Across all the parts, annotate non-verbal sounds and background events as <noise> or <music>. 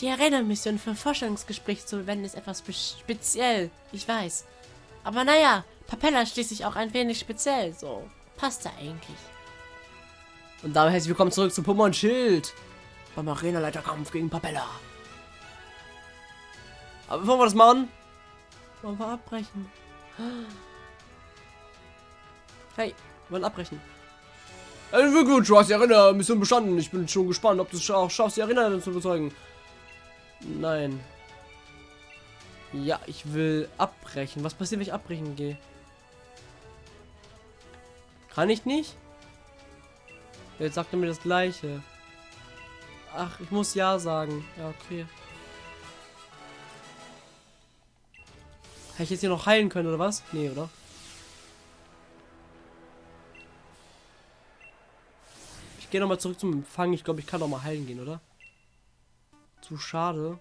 Die Arena-Mission für ein Forschungsgespräch zu verwenden ist etwas speziell. Ich weiß. Aber naja, Papella schließlich auch ein wenig speziell. So, passt da eigentlich. Und damit herzlich willkommen zurück zu Pokémon Schild. Beim Arena-Leiterkampf gegen Papella. Aber bevor wir das machen, wollen wir abbrechen. Hey, wollen abbrechen. Also Glückwunsch, du hast die Arena-Mission bestanden. Ich bin schon gespannt, ob du es auch schaffst, die Arena zu überzeugen. Nein. Ja, ich will abbrechen. Was passiert, wenn ich abbrechen gehe? Kann ich nicht? Jetzt sagt er mir das gleiche. Ach, ich muss ja sagen. Ja, okay. Hätte ich jetzt hier noch heilen können, oder was? Nee, oder? Ich gehe nochmal zurück zum Empfang. Ich glaube, ich kann noch mal heilen gehen, oder? Zu schade.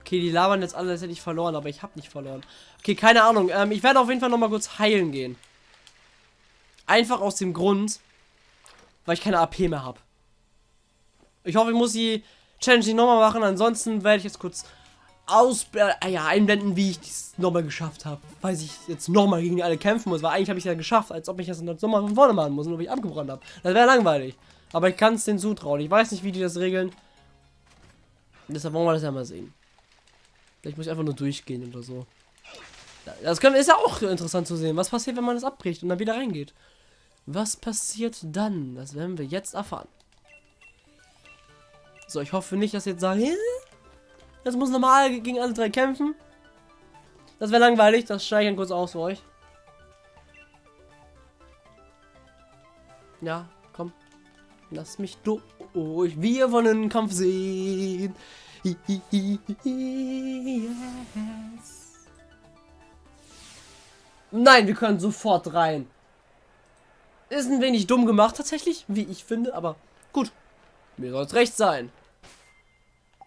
Okay, die labern jetzt alle, als hätte ich verloren, aber ich habe nicht verloren. Okay, keine Ahnung. Ähm, ich werde auf jeden Fall noch mal kurz heilen gehen. Einfach aus dem Grund, weil ich keine AP mehr habe. Ich hoffe, ich muss die Challenge nicht nochmal machen. Ansonsten werde ich jetzt kurz aus äh, ja, einblenden, wie ich es nochmal geschafft habe. Weil ich jetzt nochmal gegen die alle kämpfen muss. Weil eigentlich habe ich es ja geschafft, als ob ich das nochmal von vorne machen muss, nur weil ich abgebrannt habe. Das wäre langweilig. Aber ich kann es denen zutrauen. Ich weiß nicht, wie die das regeln. Deshalb wollen wir das ja mal sehen. Vielleicht muss ich einfach nur durchgehen oder so. Das können, ist ja auch interessant zu sehen. Was passiert, wenn man das abbricht und dann wieder reingeht? Was passiert dann? Das werden wir jetzt erfahren. So, ich hoffe nicht, dass jetzt sagen, jetzt muss normal gegen alle drei kämpfen. Das wäre langweilig, das steige ich kurz aus für euch. Ja. Lass mich durch. Wir wollen den Kampf sehen. Yes. Nein, wir können sofort rein. Ist ein wenig dumm gemacht tatsächlich, wie ich finde, aber gut. Mir soll es recht sein.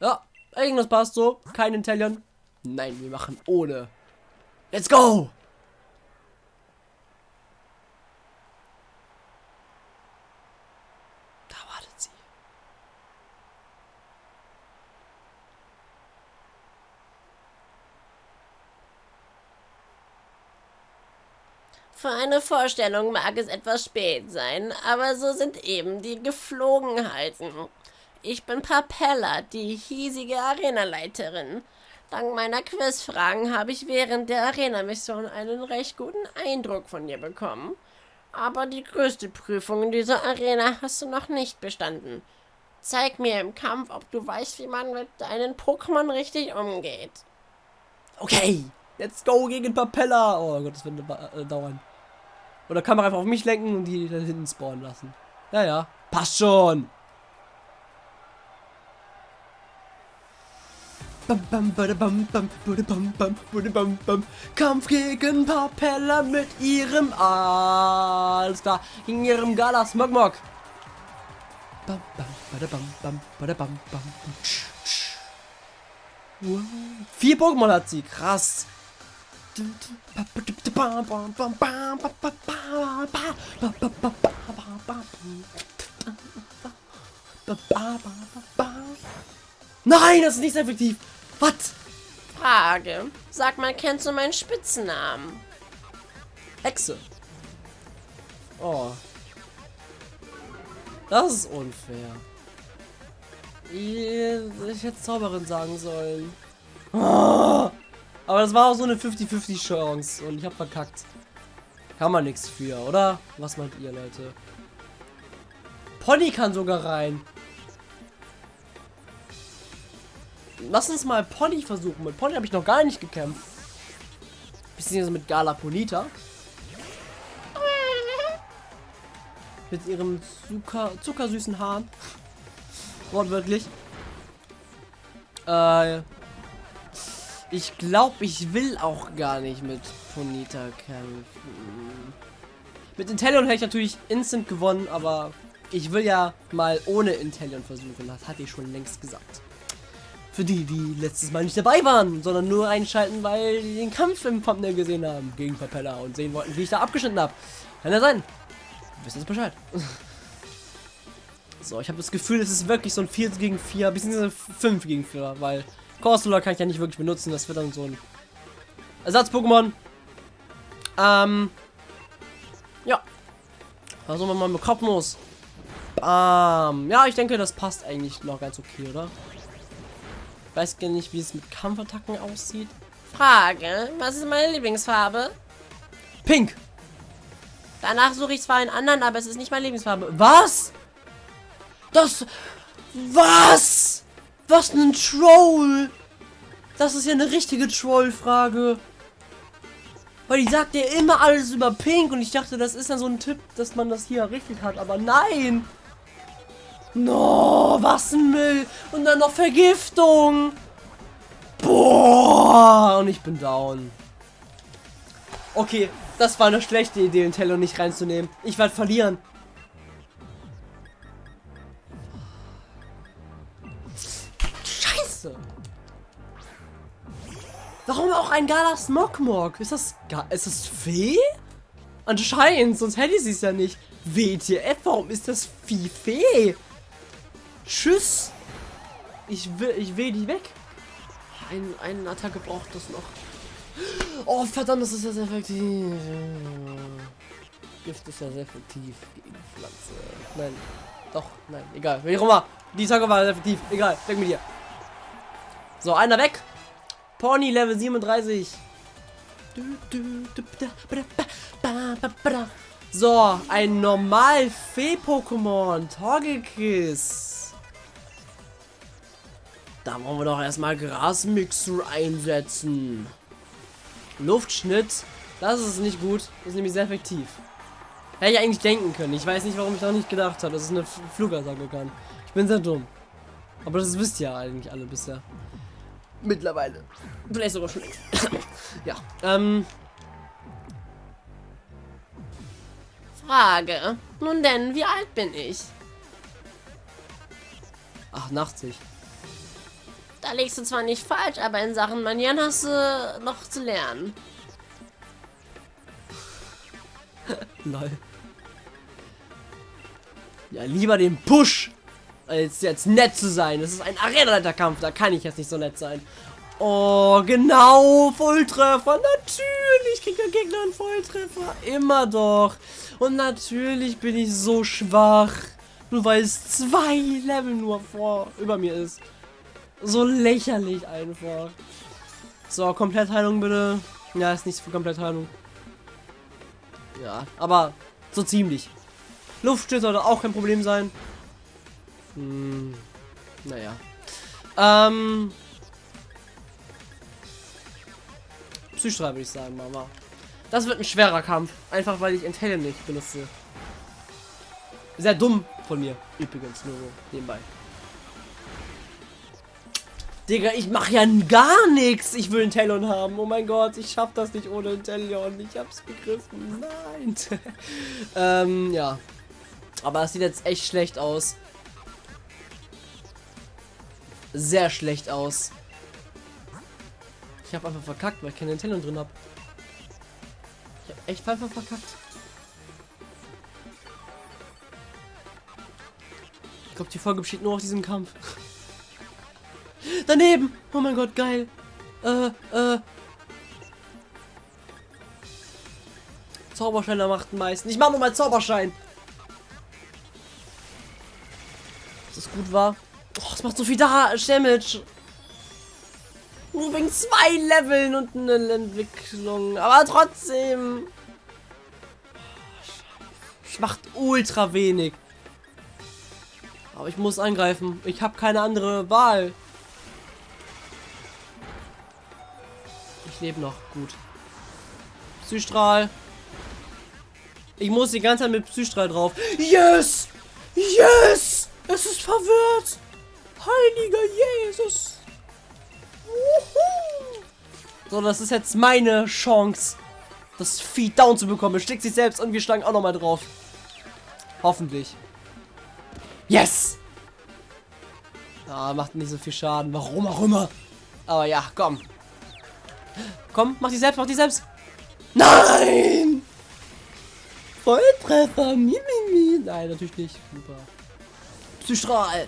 Ja, irgendwas passt so. Kein Intellion. Nein, wir machen ohne. Let's go! Für eine Vorstellung mag es etwas spät sein, aber so sind eben die Geflogenheiten. Ich bin Papella, die hiesige Arenaleiterin. Dank meiner Quizfragen habe ich während der Arena-Mission einen recht guten Eindruck von dir bekommen. Aber die größte Prüfung in dieser Arena hast du noch nicht bestanden. Zeig mir im Kampf, ob du weißt, wie man mit deinen Pokémon richtig umgeht. Okay, let's go gegen Papella. Oh Gott, das wird äh, dauern. Oder kann man einfach auf mich lenken und die da hinten spawnen lassen. Ja, ja. Passt schon. Kampf gegen Papella mit ihrem Alles klar. Gegen ihrem Gala Smogmog. Vier Pokémon hat sie. Krass. Nein, das ist nicht effektiv. Was? Frage. Sag mal, kennst du meinen Spitzennamen? Hexe. Oh. Das ist unfair. Ich hätte Zauberin sagen sollen. Oh. Aber das war auch so eine 50-50 Chance und ich habe verkackt. Kann man nichts für, oder? Was meint ihr, Leute? Pony kann sogar rein. Lass uns mal Pony versuchen. Mit Pony habe ich noch gar nicht gekämpft. Bisschen mit Gala Polita. Mit ihrem Zucker, zuckersüßen Haaren. Wortwörtlich. Äh, ich glaube, ich will auch gar nicht mit Ponita kämpfen. Mit Intellion hätte ich natürlich instant gewonnen, aber ich will ja mal ohne Intellion versuchen. Das hatte ich schon längst gesagt. Für die, die letztes Mal nicht dabei waren, sondern nur einschalten, weil die den Kampf im Thumbnail gesehen haben gegen Papella und sehen wollten, wie ich da abgeschnitten habe. Kann ja sein. Wir wissen jetzt Bescheid. <laughs> So, ich habe das Gefühl, es ist wirklich so ein 4 gegen 4, beziehungsweise 5 gegen 4, weil Corsola kann ich ja nicht wirklich benutzen. Das wird dann so ein Ersatz-Pokémon. Ähm. Ja. Also wir mal mit Kopfnuss. Bam. Ja, ich denke, das passt eigentlich noch ganz okay, oder? Ich weiß gar nicht, wie es mit Kampfattacken aussieht. Frage, was ist meine Lieblingsfarbe? Pink. Danach suche ich zwar einen anderen, aber es ist nicht meine Lieblingsfarbe. Was? Das... Was? Was ein Troll? Das ist ja eine richtige Troll-Frage. Weil die sagt ja immer alles über Pink und ich dachte, das ist dann so ein Tipp, dass man das hier richtig hat, aber nein. No, was ein Müll. Und dann noch Vergiftung. Boah, und ich bin down. Okay, das war eine schlechte Idee, den Teller nicht reinzunehmen. Ich werde verlieren. Scheiße. Warum auch ein Gala Smogmog? Ist das Ga ist das Fee? Anscheinend, sonst hätte ich es ja nicht. WTF, warum ist das Vieh Fee? Tschüss. Ich will, ich will die weg. Ein, eine Attacke braucht das noch. Oh, verdammt, das ist ja sehr effektiv. Gift ist ja sehr effektiv gegen Pflanze. Nein. Doch, nein, egal. Wie auch immer. Die Attacke war sehr effektiv. Egal, weg mit dir. So, einer weg. Pony Level 37. So, ein normal Fee-Pokémon. Torgekiss. Da wollen wir doch erstmal Grasmixer einsetzen. Luftschnitt. Das ist nicht gut. Das ist nämlich sehr effektiv. Hätte ich eigentlich denken können. Ich weiß nicht, warum ich noch nicht gedacht habe, dass es eine Flugattacke kann. Ich bin sehr dumm. Aber das wisst ihr eigentlich alle bisher. Mittlerweile. Vielleicht sogar schon längst. <coughs> ja. Ähm. Frage. Nun denn, wie alt bin ich? 88. Da legst du zwar nicht falsch, aber in Sachen Manieren hast du noch zu lernen. <laughs> Lol. Ja, lieber den Push, als jetzt nett zu sein. Das ist ein Arena-Kampf, da kann ich jetzt nicht so nett sein. Oh, genau, Volltreffer. Natürlich kriegt der Gegner einen Volltreffer. Immer doch. Und natürlich bin ich so schwach. Nur weil es zwei Level nur vor über mir ist. So lächerlich einfach. So, Komplettheilung bitte. Ja, ist nichts für Komplettheilung. Ja, aber so ziemlich. Luftstütze sollte auch kein Problem sein. Hm, naja. Ähm. Psychstrahl würde ich sagen, Mama. Das wird ein schwerer Kampf. Einfach weil ich Intelligent nicht benutze. Sehr dumm von mir. Übrigens, nur so nebenbei. Digga, ich mache ja gar nichts. Ich will einen haben. Oh mein Gott, ich schaff das nicht ohne einen Talon. Ich hab's begriffen. Nein. <laughs> ähm, ja. Aber es sieht jetzt echt schlecht aus. Sehr schlecht aus. Ich habe einfach verkackt, weil ich keine Talon drin habe. Ich habe echt einfach verkackt. Ich glaube, die Folge besteht nur aus diesem Kampf. <laughs> Daneben! Oh mein Gott, geil! Äh, äh. Zauberscheiner macht den meisten. Ich mach nur mal Zauberschein. Dass das gut war. Oh, es macht so viel da Damage. Nur wegen zwei Leveln und eine Entwicklung. Aber trotzdem. Ich macht ultra wenig. Aber ich muss angreifen. Ich habe keine andere Wahl. Ich lebe noch. Gut. Psystrahl. Ich muss die ganze Zeit mit Psystrahl drauf. Yes! Yes! Es ist verwirrt! Heiliger Jesus! So, das ist jetzt meine Chance, das Vieh down zu bekommen. Es steckt sich selbst und wir schlagen auch noch mal drauf. Hoffentlich. Yes! Ah, macht nicht so viel Schaden. Warum auch immer. Aber ja, komm. Komm, mach die selbst, mach die selbst. Nein! Volltreffer, Mimimi. Nein, natürlich nicht. Super. Psystrahl.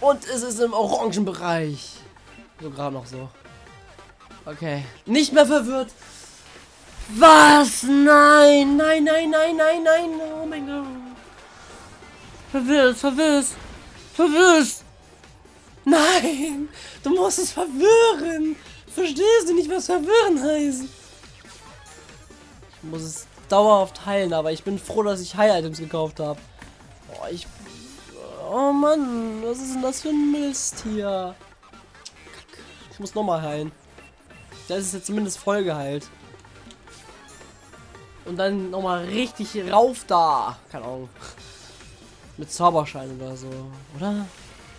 Und es ist im orangen Bereich. So gerade noch so. Okay. Nicht mehr verwirrt. Was? Nein, nein, nein, nein, nein, nein. Oh mein Gott. Verwirrt, verwirrt. Verwirrt. Nein, du musst es verwirren. Verstehst du nicht, was verwirren heißt? Ich muss es dauerhaft heilen, aber ich bin froh, dass ich Heil-Items gekauft habe. Oh, ich... Oh Mann, was ist denn das für ein Mist hier? Ich muss nochmal heilen. Da ist jetzt zumindest voll geheilt. Und dann nochmal richtig rauf da. Keine Ahnung. Mit Zauberschein oder so. Oder?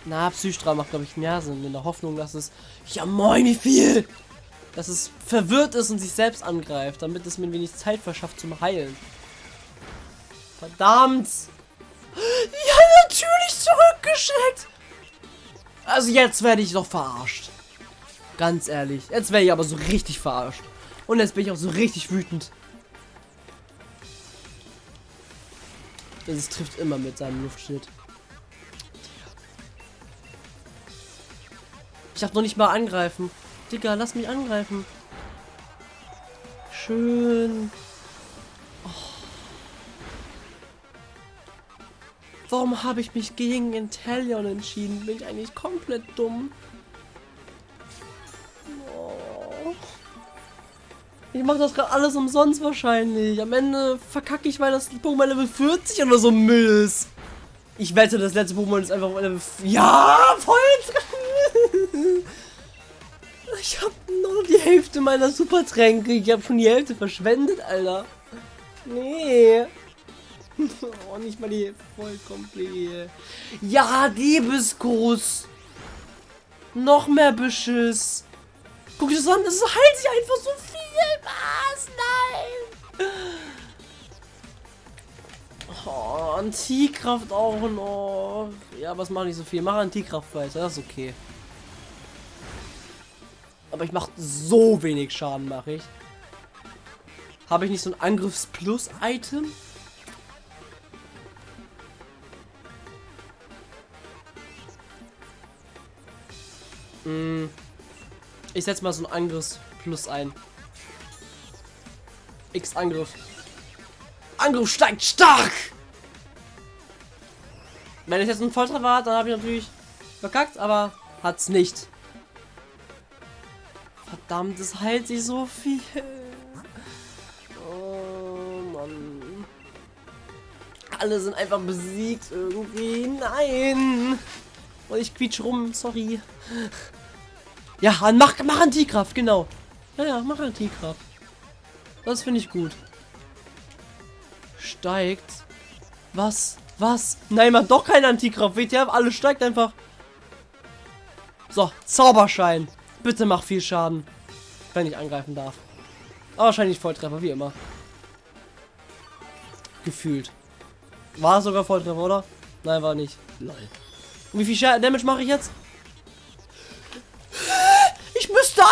Na, Psystra macht, glaube ich, mehr Sinn. In der Hoffnung, dass es... Ja, moin, wie viel! Dass es verwirrt ist und sich selbst angreift, damit es mir wenig Zeit verschafft zum Heilen. Verdammt! Ja, natürlich zurückgeschickt! Also jetzt werde ich doch verarscht. Ganz ehrlich. Jetzt werde ich aber so richtig verarscht. Und jetzt bin ich auch so richtig wütend. Das trifft immer mit seinem Luftschild. Ich darf noch nicht mal angreifen. Digga, lass mich angreifen. Schön. Warum habe ich mich gegen Intellion entschieden? Bin ich eigentlich komplett dumm? Oh. Ich mache das gerade alles umsonst wahrscheinlich. Am Ende verkacke ich, weil das Pokémon Level 40 oder so Müll ist. Ich wette, das letzte Pokémon ist einfach Level... Ja, voll Ich habe nur die Hälfte meiner Supertränke. Ich habe schon die Hälfte verschwendet, Alter. Nee. <laughs> oh, nicht mal die voll komplett. Ja, Liebesgruß. Noch mehr Beschiss. Guck dir das an, es heilt sich einfach so viel. Was? Nein. Oh, Antikraft auch noch. Ja, was mache ich so viel? Mach Antikraft weiter, das ist okay. Aber ich mache so wenig Schaden, mache ich. Habe ich nicht so ein Angriffs-Plus-Item? Ich setze mal so ein Angriffs-Plus ein. X-Angriff. Angriff steigt stark! Wenn ich jetzt einen Volltreffer hat, dann habe ich natürlich verkackt, aber hat's nicht. Verdammt, es heilt sich so viel. Oh Mann. Alle sind einfach besiegt irgendwie. Nein. Und ich quietsch rum, sorry. Ja, mach, mach Antikraft, genau. Ja, ja, mach Antikraft. Das finde ich gut. Steigt. Was? Was? Nein, mach doch keine Antikraft. WTF, alles steigt einfach. So, Zauberschein. Bitte mach viel Schaden. Wenn ich angreifen darf. Aber wahrscheinlich Volltreffer, wie immer. Gefühlt. War sogar Volltreffer, oder? Nein, war nicht. Lol. Und wie viel Damage mache ich jetzt?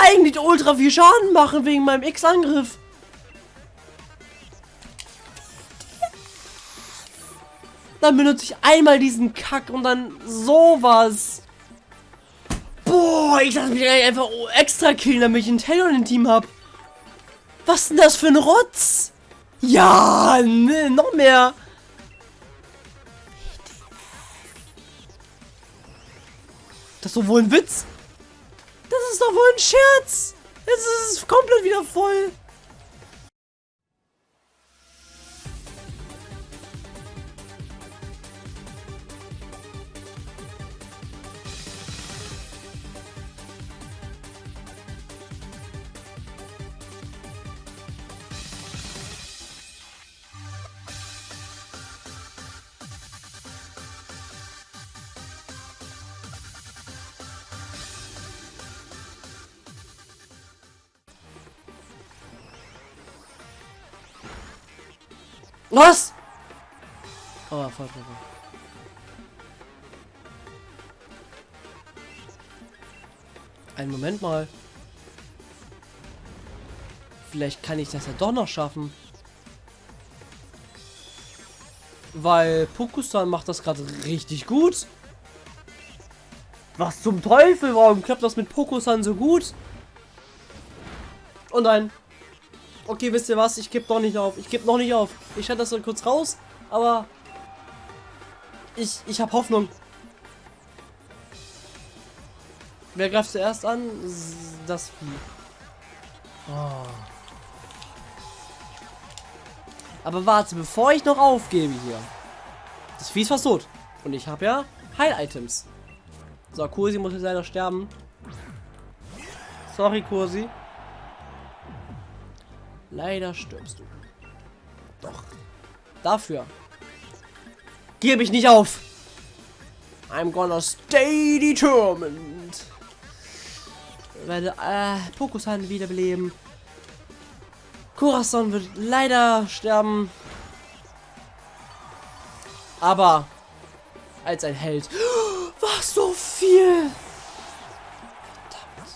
Eigentlich ultra viel Schaden machen wegen meinem X-Angriff. Dann benutze ich einmal diesen Kack und dann sowas. Boah, ich lasse mich einfach extra killen, damit ich einen Taylor im Team habe. Was denn das für ein Rotz? Ja, ne, noch mehr. Das ist doch wohl ein Witz. Das ist doch wohl ein Scherz. Jetzt ist es komplett wieder voll. Was? Oh, Volltreffer. Einen Moment mal. Vielleicht kann ich das ja doch noch schaffen. Weil Pokusan macht das gerade richtig gut. Was zum Teufel? Warum klappt das mit Pokusan so gut? Oh nein. Okay, wisst ihr was? Ich gebe noch nicht auf. Ich gebe noch nicht auf. Ich schalte das so kurz raus, aber ich, ich habe Hoffnung. Wer greift zuerst an? Das Vieh. Oh. Aber warte, bevor ich noch aufgebe hier. Das Vieh ist fast tot. Und ich habe ja Heil-Items. So, Kursi muss jetzt leider sterben. Sorry, Kursi. Leider stirbst du. Doch. Dafür. Gebe ich nicht auf. I'm gonna stay determined. Ich werde äh, Pokusan wiederbeleben. Corazon wird leider sterben. Aber als ein Held. <gasps> Was so viel! Verdammt.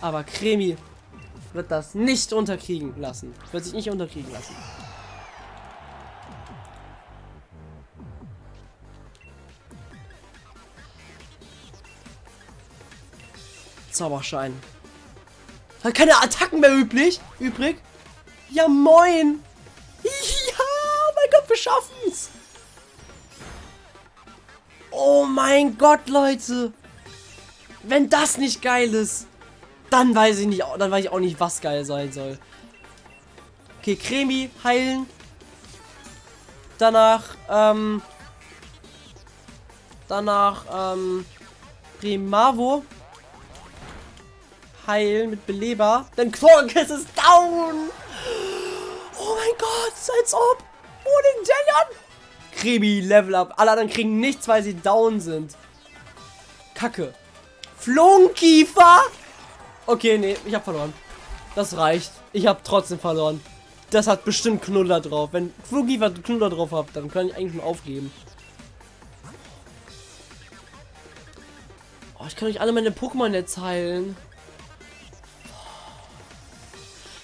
Aber Kremi wird das nicht unterkriegen lassen. Wird sich nicht unterkriegen lassen. Zauberschein. Hat keine Attacken mehr üblich. Übrig. Ja, moin. <laughs> Ja, mein Gott, wir schaffen's. Oh mein Gott, Leute. Wenn das nicht geil ist, dann weiß ich nicht, dann weiß ich auch nicht, was geil sein soll. Okay, Cremi heilen. Danach, ähm, danach, ähm, Primavo heilen mit Beleber. Denn Quarkus ist down. Oh mein Gott, als ob. Oh, den Delion. Krimi, Level Up. Alle anderen kriegen nichts, weil sie down sind. Kacke. Flunkiefer. Okay, nee, ich habe verloren. Das reicht. Ich habe trotzdem verloren. Das hat bestimmt Knuller drauf. Wenn Flunkiefer Knuller drauf hat, dann kann ich eigentlich nur aufgeben. Oh, ich kann euch alle meine Pokémon jetzt heilen.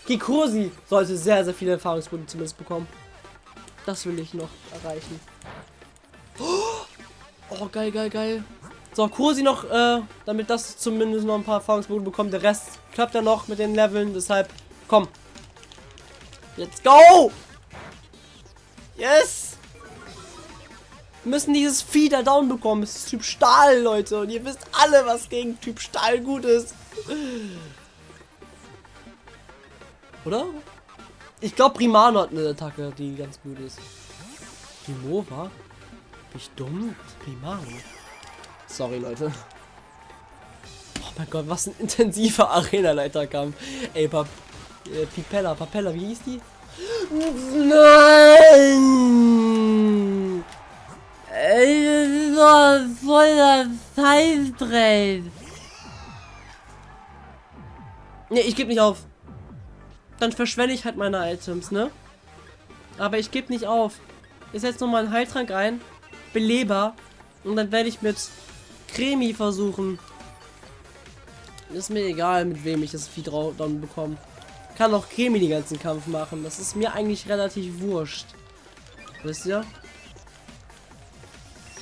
Kikosi sollte sehr, sehr viele Erfahrungspunkte zumindest bekommen. Das will ich noch erreichen. Oh, geil, geil, geil. So, Kursi noch, äh, damit das zumindest noch ein paar Erfahrungspunkte bekommt. Der Rest klappt ja noch mit den Leveln. Deshalb, komm. Let's go! Yes! Wir müssen dieses Vieh da down bekommen. Es ist Typ Stahl, Leute. Und ihr wisst alle, was gegen Typ Stahl gut ist. Oder? Ich glaube, Primano hat eine Attacke, die ganz gut ist. Primova? Bin ich dumm? Primano. Sorry, Leute. Oh mein Gott, was ein intensiver <laughs> Arena-Leiterkampf. Ey, Pap äh, Pipella, Papella, wie hieß die? Nein! Ey, das ist doch voll das Scheißdreck. Ne, ich gebe nicht auf dann verschwende ich halt meine Items, ne? Aber ich gebe nicht auf. Ich setze nochmal einen Heiltrank ein. Beleber. Und dann werde ich mit Cremi versuchen. Ist mir egal, mit wem ich das Vieh dann bekomme. Kann auch Cremi den ganzen Kampf machen. Das ist mir eigentlich relativ wurscht. Wisst ihr?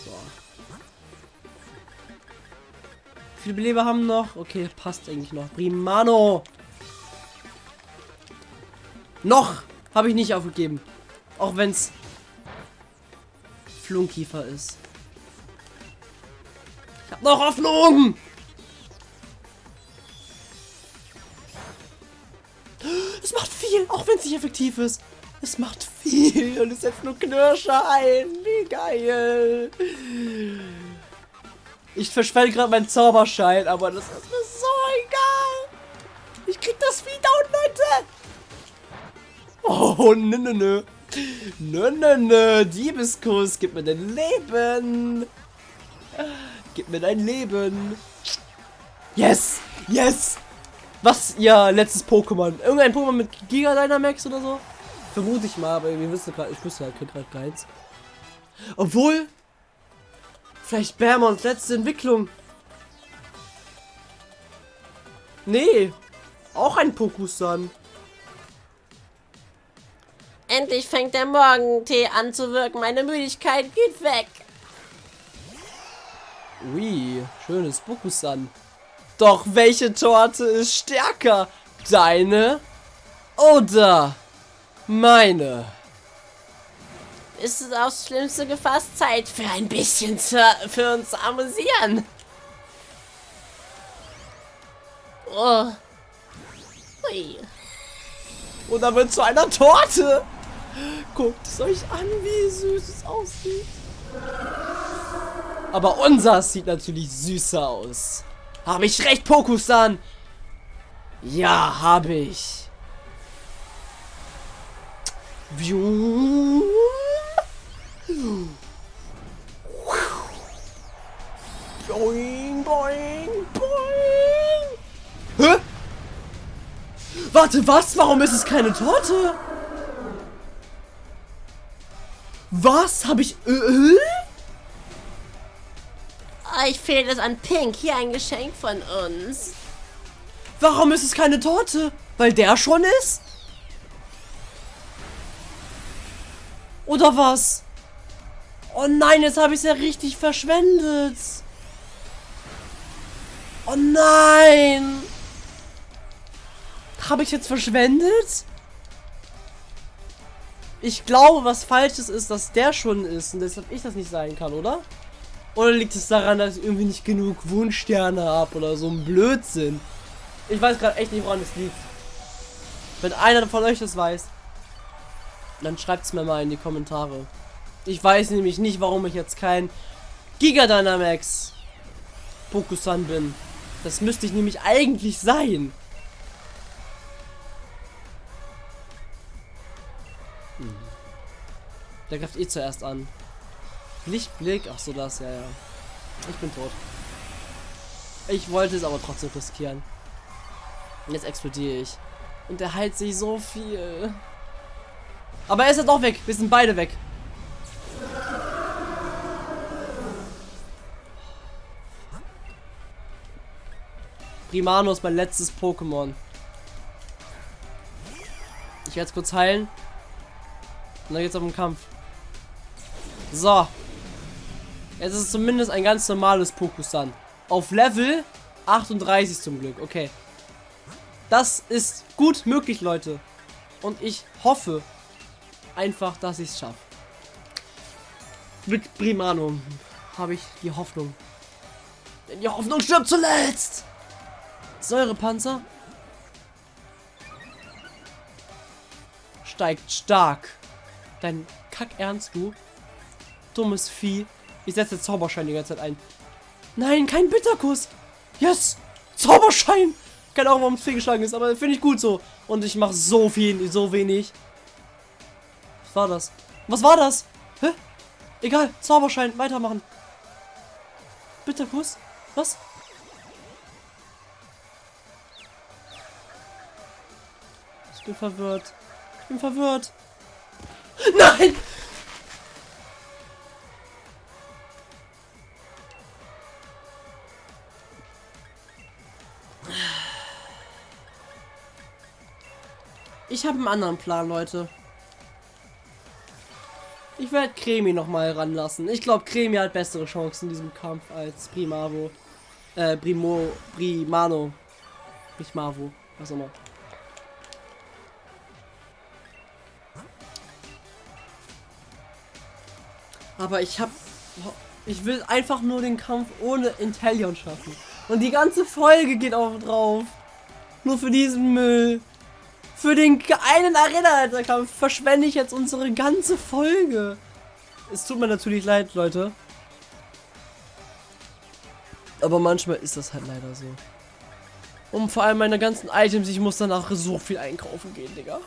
So. Wie viele Beleber haben noch? Okay, passt eigentlich noch. Primano! Noch habe ich nicht aufgegeben. Auch wenn es Flunkiefer ist. Habe noch Hoffnung! Es macht viel, auch wenn es nicht effektiv ist. Es macht viel und es setzt nur Knirscher ein. Wie geil. Ich verschwende gerade meinen Zauberschein, aber das ist mir so egal. Ich krieg das Vieh down, Leute. Oh, nö, nö, nö. Nö, nö, nö. Diebeskuss, gib mir dein Leben. Gib mir dein Leben. Yes, yes. Was ihr letztes Pokémon? Irgendein Pokémon mit Giga Dynamax oder so? Vermute ich mal, aber wir wissen gerade, ich wüsste halt gerade keins. Obwohl, vielleicht Bärmons letzte Entwicklung. Nee, auch ein Pokusan. Endlich fängt der Morgentee an zu wirken. Meine Müdigkeit geht weg. Ui, schönes Bokusan. Doch welche Torte ist stärker? Deine oder meine? Ist es aufs Schlimmste gefasst? Zeit für ein bisschen zu, für uns zu amüsieren. Oh. Ui. Und dann wird zu einer Torte. Guckt es euch an, wie süß es aussieht. Aber unser sieht natürlich süßer aus. Habe ich recht, Pokusan? Ja, habe ich. Boing, boing, boing. Hä? Warte, was? Warum ist es keine Torte? Was? Habe ich Öl? Euch fehlt es an Pink. Hier ein Geschenk von uns. Warum ist es keine Torte? Weil der schon ist? Oder was? Oh nein, jetzt habe ich es ja richtig verschwendet. Oh nein. Habe ich jetzt verschwendet? Ich glaube, was Falsches ist, dass der schon ist und deshalb ich das nicht sein kann, oder? Oder liegt es daran, dass ich irgendwie nicht genug Wunschsterne habe oder so ein Blödsinn? Ich weiß gerade echt nicht, woran es liegt. Wenn einer von euch das weiß, dann schreibt es mir mal in die Kommentare. Ich weiß nämlich nicht, warum ich jetzt kein Giga Dynamax Pokusan bin. Das müsste ich nämlich eigentlich sein. Hm. Der greift eh zuerst an. Lichtblick, ach so das, ja, ja. Ich bin tot. Ich wollte es aber trotzdem riskieren. Jetzt explodiere ich. Und er heilt sich so viel. Aber er ist ja doch weg. Wir sind beide weg. Primano ist mein letztes Pokémon. Ich werde es kurz heilen. Und dann geht's auf den Kampf. So. Jetzt ist es zumindest ein ganz normales Pokusan. Auf Level 38 zum Glück. Okay. Das ist gut möglich, Leute. Und ich hoffe einfach, dass ich es schaffe. Mit Primano habe ich die Hoffnung. Denn die Hoffnung stirbt zuletzt. Säurepanzer steigt stark. Dein Kack ernst, du? Dummes Vieh. Ich setze Zauberschein die ganze Zeit ein. Nein, kein Bitterkuss. Yes! Zauberschein! Keine Ahnung, warum es fehlgeschlagen ist, aber finde ich gut so. Und ich mache so viel, so wenig. Was war das? Was war das? Hä? Egal, Zauberschein, weitermachen. Bitterkuss? Was? Ich bin verwirrt. Ich bin verwirrt. Nein! Ich habe einen anderen Plan, Leute. Ich werde Cremi noch mal ranlassen. Ich glaube, Cremi hat bessere Chancen in diesem Kampf als Primavo. Äh, Primo, Primano. Nicht Mavo, was auch immer. Aber ich habe ich will einfach nur den Kampf ohne Intellion schaffen. Und die ganze Folge geht auch drauf. Nur für diesen Müll. Für den einen Arena-Kampf verschwende ich jetzt unsere ganze Folge. Es tut mir natürlich leid, Leute. Aber manchmal ist das halt leider so. Und vor allem meine ganzen Items, ich muss danach so viel einkaufen gehen, Digga.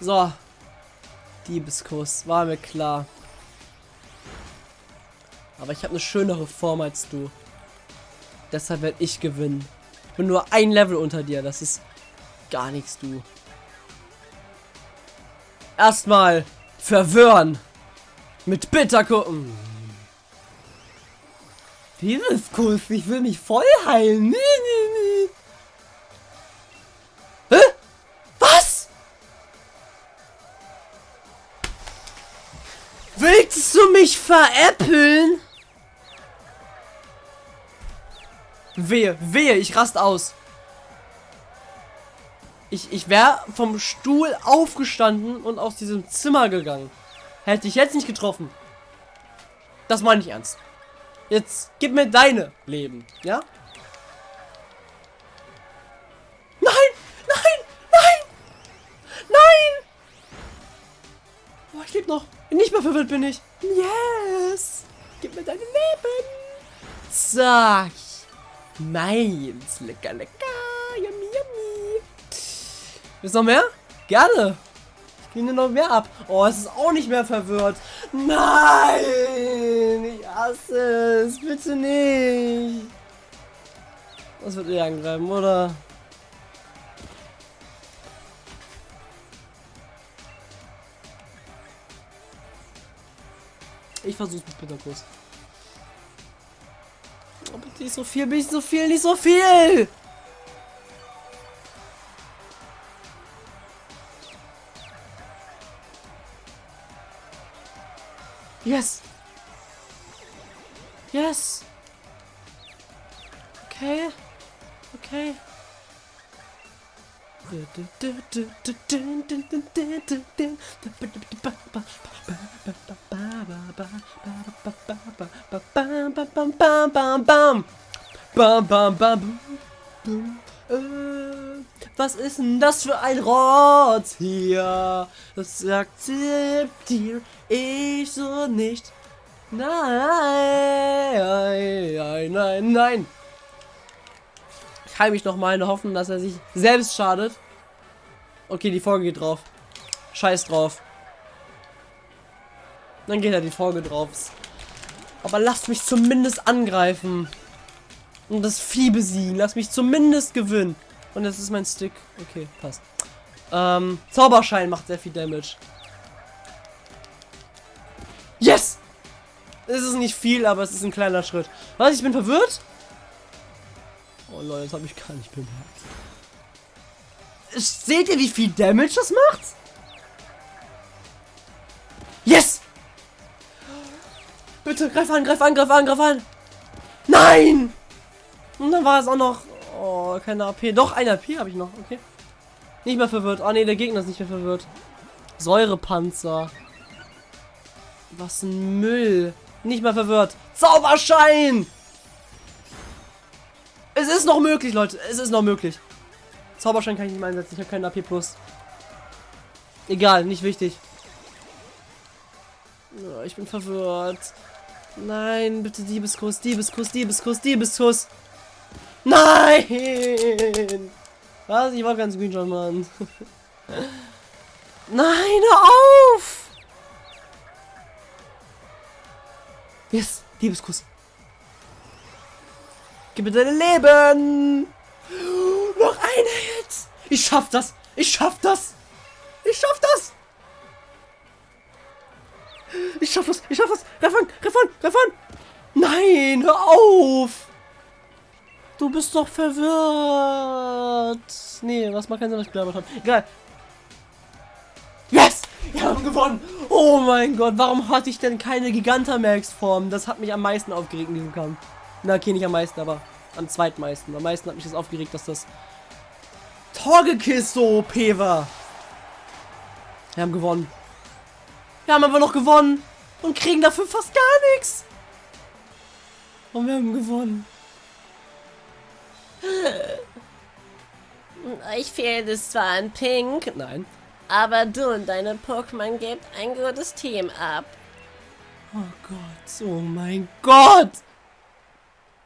So. Diebeskuss, war mir klar. Aber ich habe eine schönere Form als du. Deshalb werde ich gewinnen. Ich bin nur ein Level unter dir. Das ist gar nichts, du. Erstmal verwirren. Mit Bitterkuchen. Liebeskuss, ich will mich voll heilen. Nee, nee, nee. Hä? Was? Willst du mich veräppeln? Wehe, wehe, ich rast aus. Ich, ich wäre vom Stuhl aufgestanden und aus diesem Zimmer gegangen. Hätte ich jetzt nicht getroffen. Das meine ich ernst. Jetzt gib mir deine Leben, ja? Nein! Nein! Nein! Nein! Oh, ich lebe noch. Nicht mehr verwirrt bin ich. Yes! Gib mir deine Leben. Zack. Meins. Lecker, lecker. Yummy, yummy. Willst du noch mehr? Gerne. Ich gebe noch mehr ab. Oh, es ist auch nicht mehr verwirrt. Nein! Ich hasse es. Bitte nicht. Das wird eh angreifen, oder? Ich versuch's mit. Oh, bitte nicht so viel, nicht so viel, nicht so viel! Yes! Yes! Okay. Okay. Was ist denn das für ein Rotz hier? Das akzeptiere ich so nicht. Nein, nein, nein, nein. Ich heile mich noch mal in der Hoffnung, dass er sich selbst schadet. Okay, die Folge geht drauf. Scheiß drauf. Dann geht ja die Folge drauf. Aber lasst mich zumindest angreifen. Und das Vieh besiegen. Lass mich zumindest gewinnen. Und das ist mein Stick. Okay, passt. Ähm, Zauberschein macht sehr viel Damage. Yes! Es ist nicht viel, aber es ist ein kleiner Schritt. Was? Ich bin verwirrt? Oh Leute, das habe ich gar nicht bemerkt. Seht ihr, wie viel Damage das macht? Yes! Bitte, greif an, greif an, greif an, greif an! Nein! Und dann war es auch noch... Oh, keine AP. Doch, eine AP habe ich noch, okay. Nicht mehr verwirrt. Oh ne, der Gegner ist nicht mehr verwirrt. Säurepanzer. Was ein Müll. Nicht mehr verwirrt. Zauberschein! Es ist noch möglich, Leute. Es ist noch möglich. Zauberschein kann ich nicht mehr einsetzen. Ich habe keinen AP+. Egal, nicht wichtig. Ich bin verwirrt. Nein, bitte Diebeskuss, Diebeskuss, Diebeskuss, Diebeskuss. Nein! Was? Ich war ganz Screenshot, Mann. <laughs> Nein, hör auf! Yes, Diebeskuss. Gib mir dein Leben! Noch eine jetzt! Ich schaff das! Ich schaff das! Ich schaff das! Ich schaff das! Ich schaff das! Refan! Refan! Refan! Nein! Hör auf! Du bist doch verwirrt! Nee, was macht keinen Sinn, was ich gelabert habe. Egal. Yes! Wir haben gewonnen! Oh mein Gott, warum hatte ich denn keine Gigantamax-Form? Das hat mich am meisten aufgeregt in diesem Kampf. Na, okay, nicht am meisten, aber am zweitmeisten. Am meisten hat mich das aufgeregt, dass das Torgekiss so OP war. Wir haben gewonnen. Wir haben aber noch gewonnen. Und kriegen dafür fast gar nichts. Und wir haben gewonnen. <laughs> Euch fehlt es zwar an Pink, Nein. aber du und deine Pokémon gebt ein gutes Team ab. Oh Gott, oh mein Gott.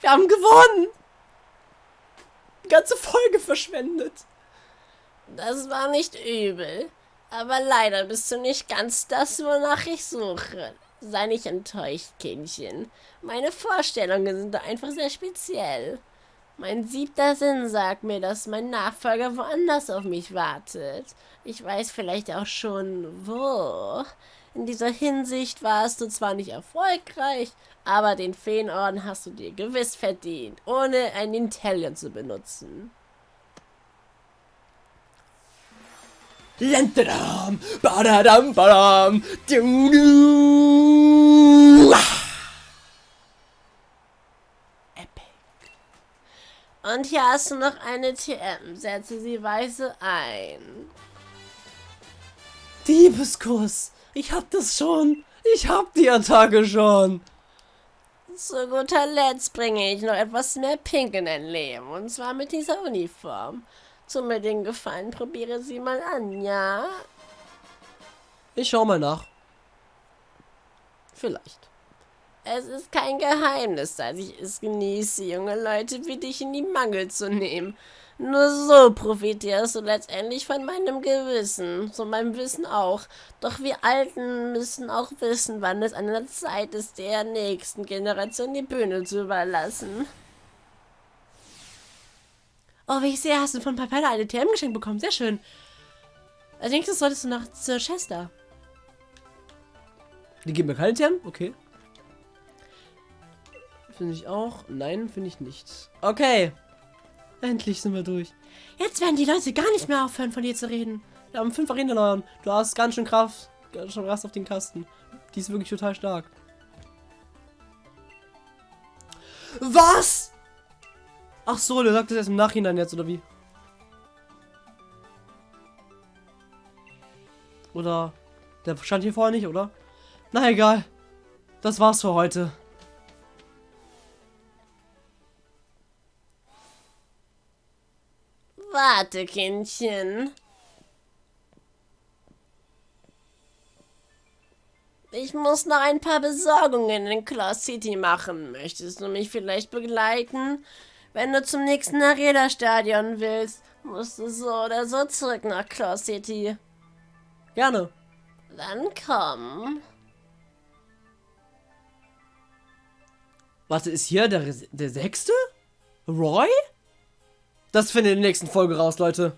Wir haben gewonnen. Die ganze Folge verschwendet. Das war nicht übel. Aber leider bist du nicht ganz das, wonach ich suche. Sei nicht enttäuscht, Kindchen. Meine Vorstellungen sind einfach sehr speziell. Mein siebter Sinn sagt mir, dass mein Nachfolger woanders auf mich wartet. Ich weiß vielleicht auch schon, wo. In dieser Hinsicht warst du zwar nicht erfolgreich, aber den Feenorden hast du dir gewiss verdient, ohne ein Intellion zu benutzen. Lentadam, badadam, badam, du. Und hier hast du noch eine TM. Setze sie weise ein. Diebeskuss. Ich hab das schon. Ich hab die Attacke schon. Zu guter Letzt bringe ich noch etwas mehr Pink in dein Leben. Und zwar mit dieser Uniform. Zum mir den Gefallen, probiere sie mal an, ja? Ich schau mal nach. Vielleicht. Es ist kein Geheimnis, dass ich es genieße, junge Leute wie dich in die Mangel zu nehmen. Nur so profitierst du letztendlich von meinem Gewissen, von meinem Wissen auch. Doch wir Alten müssen auch wissen, wann es an der Zeit ist, der nächsten Generation die Bühne zu überlassen. Oh, wie ich sehe, hast du von Papella eine TM geschenkt bekommen. Sehr schön. Als nächstes solltest du nach Sir Chester. Die geben mir keine TM? Okay. Finde ich auch. Nein, finde ich nicht. Okay. Endlich sind wir durch. Jetzt werden die Leute gar nicht mehr aufhören, von dir zu reden. Wir haben fünf Arenen. Du hast ganz schön Kraft. Ganz schön Rast auf den Kasten. Die ist wirklich total stark. Was? Ach so, du sagst das erst im Nachhinein jetzt, oder wie? Oder... Der stand hier vorher nicht, oder? Na egal. Das war's für heute. Warte, Kindchen. Ich muss noch ein paar Besorgungen in Claw City machen. Möchtest du mich vielleicht begleiten? Wenn du zum nächsten Arena-Stadion willst, musst du so oder so zurück nach Claw City. Gerne. Dann komm. Warte, ist hier der, der sechste? Roy? Das findet in der nächsten Folge raus, Leute.